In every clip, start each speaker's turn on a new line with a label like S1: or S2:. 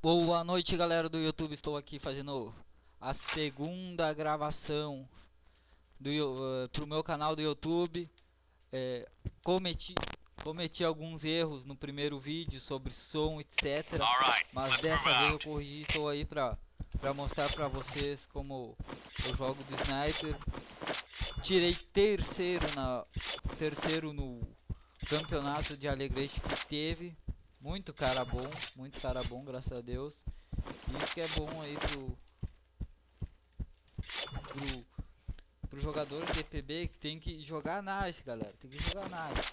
S1: Boa noite galera do YouTube, estou aqui fazendo a segunda gravação do, uh, pro meu canal do YouTube. É, cometi, cometi alguns erros no primeiro vídeo sobre som, etc Mas dessa vez eu corrigi, estou aí pra, pra mostrar pra vocês como eu jogo do Sniper. Tirei terceiro, na, terceiro no campeonato de Alegrete que teve muito cara bom, muito cara bom, graças a Deus. Isso que é bom aí pro, pro, pro jogador de EPB que tem que jogar nice, galera. Tem que jogar nice.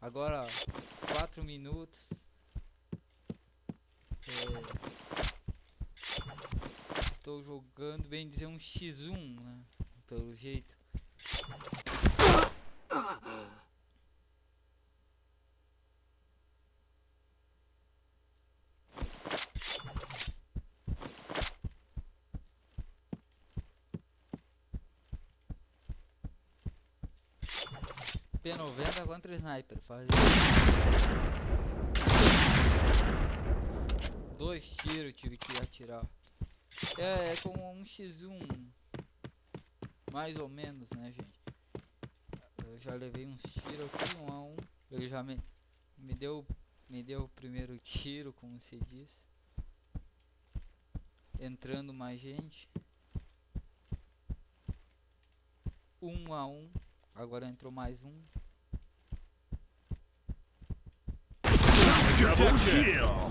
S1: Agora, 4 minutos. É, estou jogando, bem dizer, um X1, né? Pelo jeito. P90 contra sniper, faz Dois tiros tive que atirar. É, é como um X1. Mais ou menos, né, gente? Eu já levei uns tiros aqui, um a um. Ele já me, me deu me deu o primeiro tiro, como se diz. Entrando mais gente. Um a um. Agora entrou mais um. Double kill.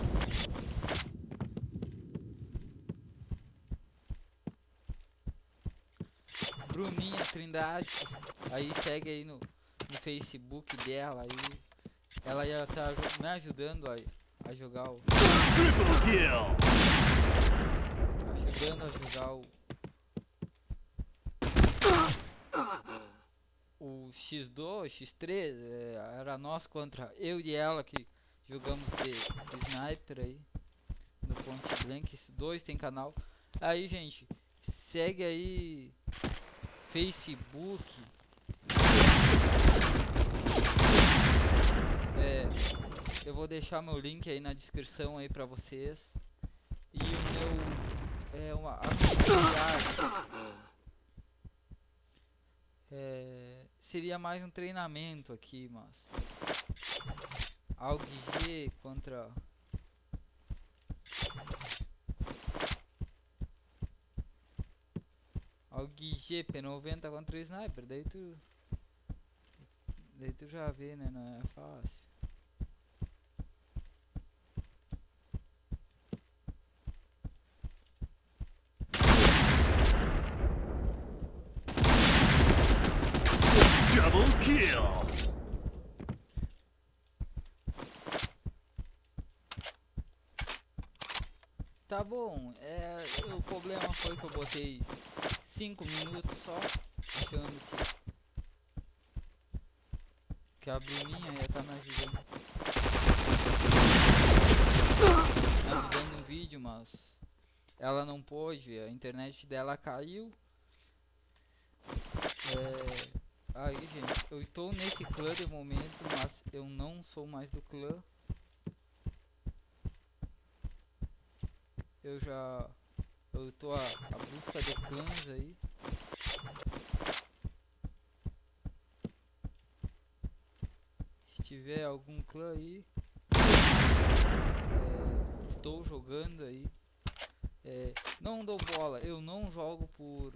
S1: Bruninha Trindade, aí segue aí no, no Facebook dela aí. Ela ia estar tá me ajudando a, a jogar o. Triple kill. Ajudando a jogar o o X2, X3, é, era nós contra eu e ela que jogamos de, sniper aí no Point Blank. Esses dois tem canal. Aí, gente, segue aí Facebook. É, eu vou deixar meu link aí na descrição aí pra vocês. E o meu é uma é, seria mais um treinamento aqui, mas algo G contra algo G P90 contra sniper, daí tu daí tu já vê, né, não é fácil. Double kill. Tá bom, é, o problema foi que eu botei 5 minutos só, achando que, que a Bruninha ia estar tá me ajudando. Me ajudando no vídeo, mas ela não pôde, a internet dela caiu. É, Aí, gente, eu estou nesse clã de momento, mas eu não sou mais do clã. Eu já... Eu estou a, a busca de clãs aí. Se tiver algum clã aí... É, estou jogando aí. É, não dou bola, eu não jogo por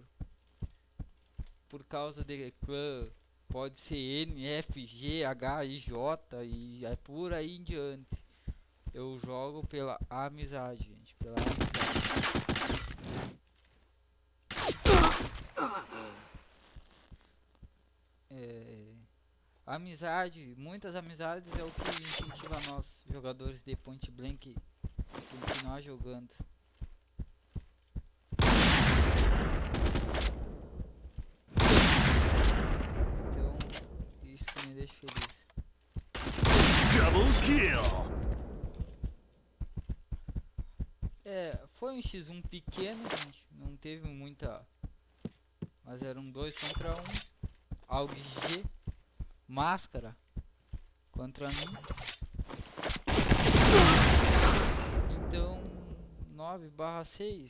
S1: por causa de clã, pode ser N, F, G, H, I, J e é por aí em diante. Eu jogo pela amizade. É, amizade, muitas amizades é o que incentiva nós, jogadores de Point Blank, continuar jogando. me deixa feliz. Double kill. É, foi um x1 pequeno, gente. Não teve muita... Mas era um 2 contra 1. Um. Aug G. Máscara. Contra mim. Então, 9 barra 6.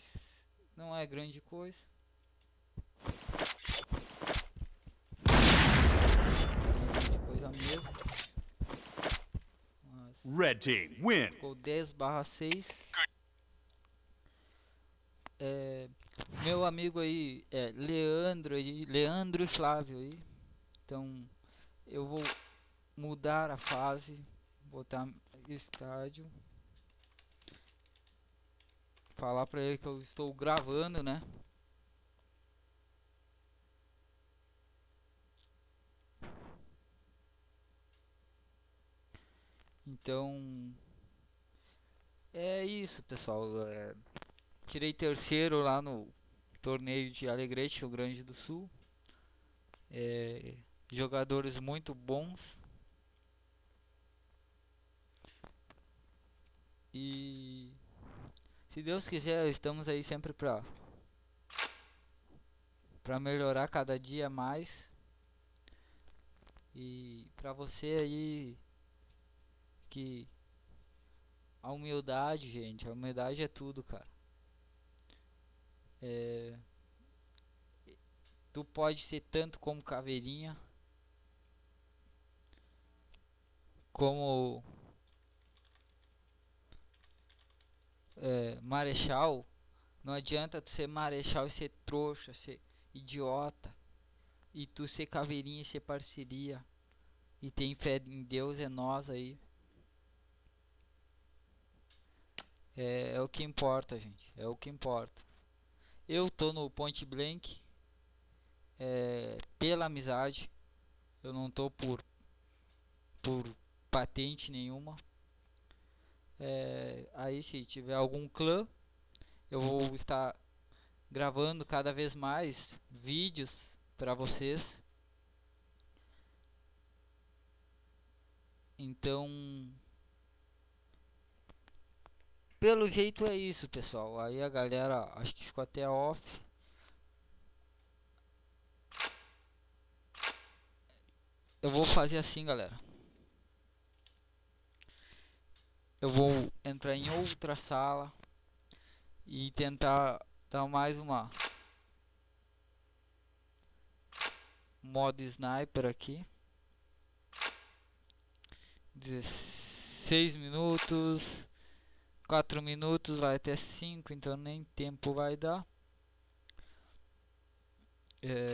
S1: Não é grande coisa. Não é grande coisa mesmo. Mas
S2: Red Team win.
S1: Ficou 10 barra 6. É, meu amigo aí é Leandro aí, Leandro Flávio aí. Então eu vou mudar a fase, botar estádio. Falar pra ele que eu estou gravando, né? Então é isso, pessoal. é, tirei terceiro lá no torneio de Alegrete, Rio Grande do Sul. É, jogadores muito bons. E se Deus quiser, estamos aí sempre pra para melhorar cada dia mais. E pra você aí que a humildade, gente, a humildade é tudo, cara. É, tu pode ser tanto como caveirinha, como é, marechal. Não adianta tu ser marechal e ser trouxa, ser idiota. E tu ser caveirinha e ser parceria. E tem fé em Deus é nós aí. É, é o que importa, gente. É o que importa. Eu tô no Point Blank é, pela amizade. Eu não tô por por patente nenhuma. É, aí se tiver algum clã, eu vou estar gravando cada vez mais vídeos para vocês. Então, pelo jeito é isso, pessoal. Aí a galera acho que ficou até off. Eu vou fazer assim, galera. Eu vou entrar em outra sala e tentar dar mais uma modo sniper aqui. 16 minutos, 4 minutos, vai até 5, então nem tempo vai dar. É,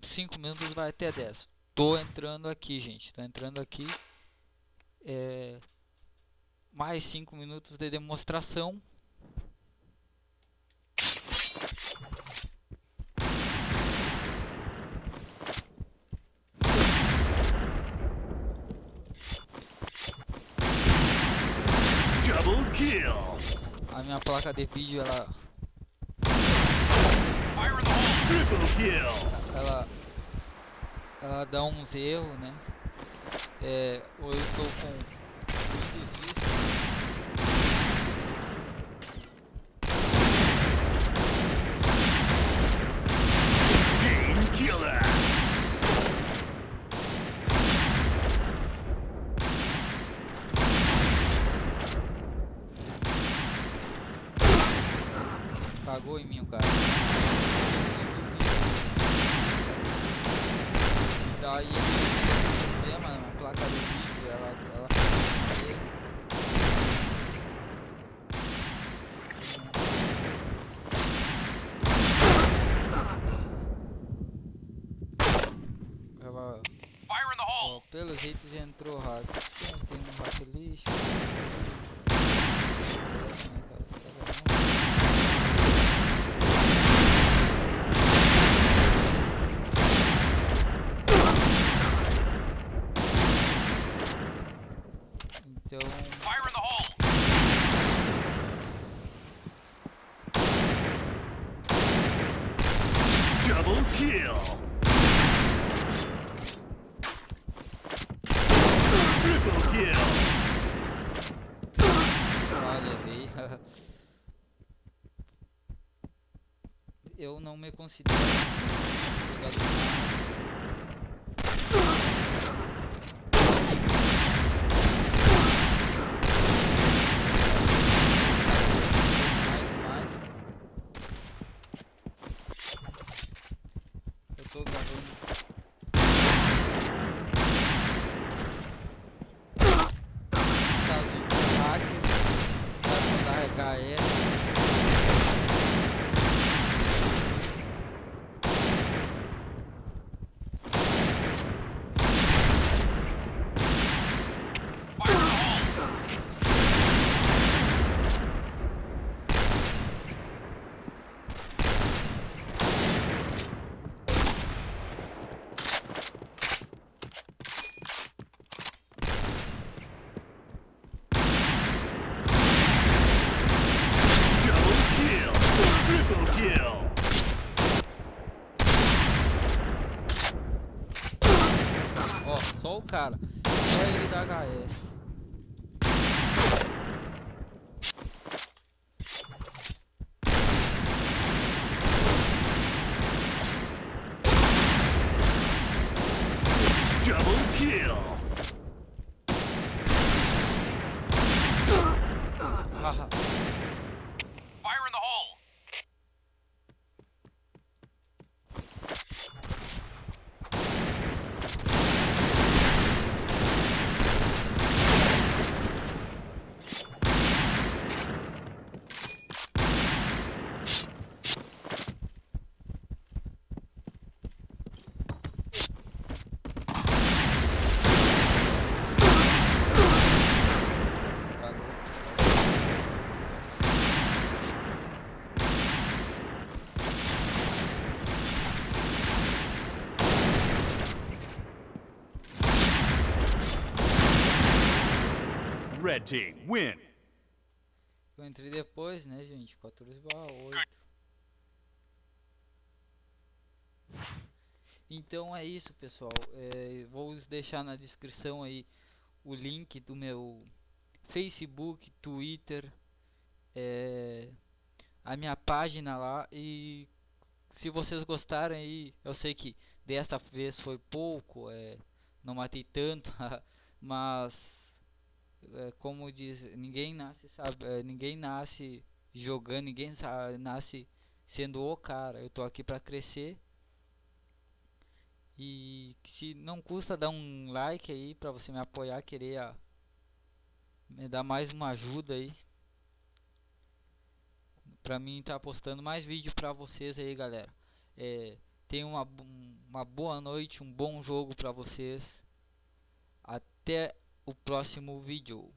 S1: 5 minutos vai até 10. Tô entrando aqui, gente. Tô entrando aqui. É, mais 5 minutos de demonstração.
S2: Double kill.
S1: A minha placa de vídeo ela ela ela dá uns erros, né? É, ou eu estou com Cagou em mim o cara. E daí o problema na placa de vídeo, ela, ela ela ó, pelo jeito já entrou hack. Tem, tem um hack lixo. Então,
S2: Double kill. Triple kill.
S1: Levei. Eu não me considero jogador cara. Só ele da HS.
S2: Red team win.
S1: Eu entrei depois, né, gente? 14 barra 8. Então é isso, pessoal. É, vou deixar na descrição aí o link do meu Facebook, Twitter, é, a minha página lá. E se vocês gostarem aí, eu sei que dessa vez foi pouco, é, não matei tanto, mas como diz, ninguém nasce sabe, é, ninguém nasce jogando, ninguém nasce sendo o cara. Eu tô aqui pra crescer. E se não custa dar um like aí pra você me apoiar, querer a- me dar mais uma ajuda aí. Pra mim tá postando mais vídeo pra vocês aí, galera. É, uma, uma boa noite, um bom jogo pra vocês. Até o próximo vídeo.